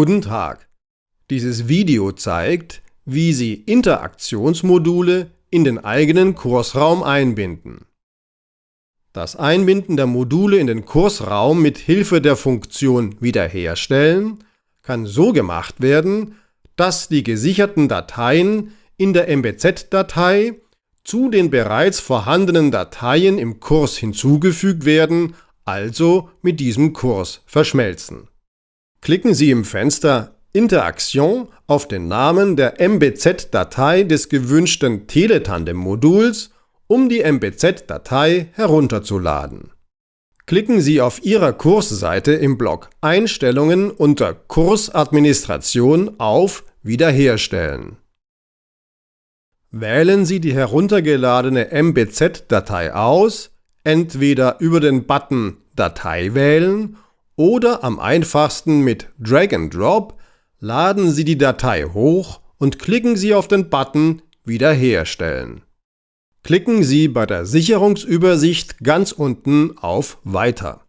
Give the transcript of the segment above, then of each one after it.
Guten Tag! Dieses Video zeigt, wie Sie Interaktionsmodule in den eigenen Kursraum einbinden. Das Einbinden der Module in den Kursraum mit Hilfe der Funktion Wiederherstellen kann so gemacht werden, dass die gesicherten Dateien in der MBZ-Datei zu den bereits vorhandenen Dateien im Kurs hinzugefügt werden, also mit diesem Kurs verschmelzen. Klicken Sie im Fenster Interaktion auf den Namen der MBZ-Datei des gewünschten Teletandem-Moduls, um die MBZ-Datei herunterzuladen. Klicken Sie auf Ihrer Kursseite im Block Einstellungen unter Kursadministration auf Wiederherstellen. Wählen Sie die heruntergeladene MBZ-Datei aus, entweder über den Button Datei wählen oder am einfachsten mit Drag and Drop laden Sie die Datei hoch und klicken Sie auf den Button Wiederherstellen. Klicken Sie bei der Sicherungsübersicht ganz unten auf Weiter.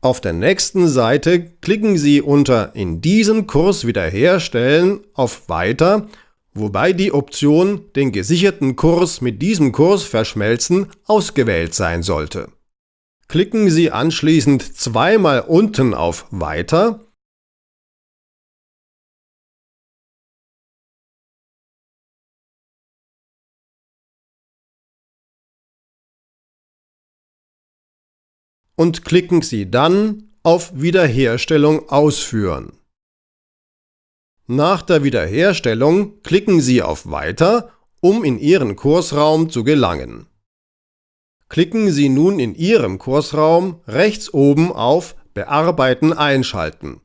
Auf der nächsten Seite klicken Sie unter In diesen Kurs wiederherstellen auf Weiter, wobei die Option Den gesicherten Kurs mit diesem Kurs verschmelzen ausgewählt sein sollte. Klicken Sie anschließend zweimal unten auf Weiter und klicken Sie dann auf Wiederherstellung ausführen. Nach der Wiederherstellung klicken Sie auf Weiter, um in Ihren Kursraum zu gelangen. Klicken Sie nun in Ihrem Kursraum rechts oben auf Bearbeiten einschalten.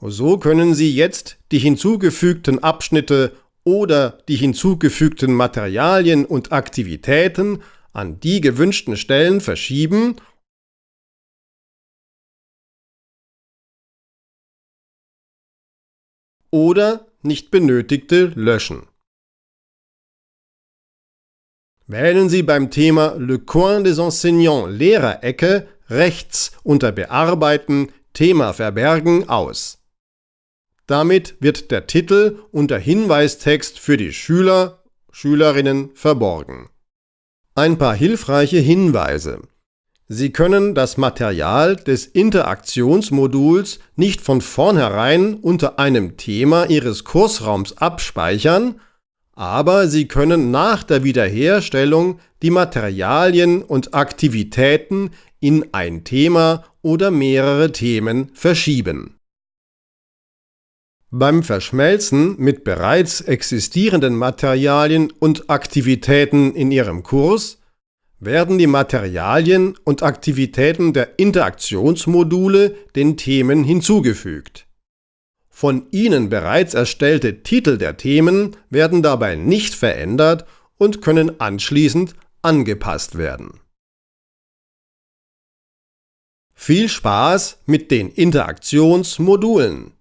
So können Sie jetzt die hinzugefügten Abschnitte oder die hinzugefügten Materialien und Aktivitäten an die gewünschten Stellen verschieben oder nicht benötigte löschen. Wählen Sie beim Thema Le Coin des Enseignants Lehrerecke rechts unter Bearbeiten Thema Verbergen aus. Damit wird der Titel unter Hinweistext für die Schüler, Schülerinnen verborgen. Ein paar hilfreiche Hinweise. Sie können das Material des Interaktionsmoduls nicht von vornherein unter einem Thema Ihres Kursraums abspeichern, aber Sie können nach der Wiederherstellung die Materialien und Aktivitäten in ein Thema oder mehrere Themen verschieben. Beim Verschmelzen mit bereits existierenden Materialien und Aktivitäten in Ihrem Kurs werden die Materialien und Aktivitäten der Interaktionsmodule den Themen hinzugefügt von Ihnen bereits erstellte Titel der Themen werden dabei nicht verändert und können anschließend angepasst werden. Viel Spaß mit den Interaktionsmodulen!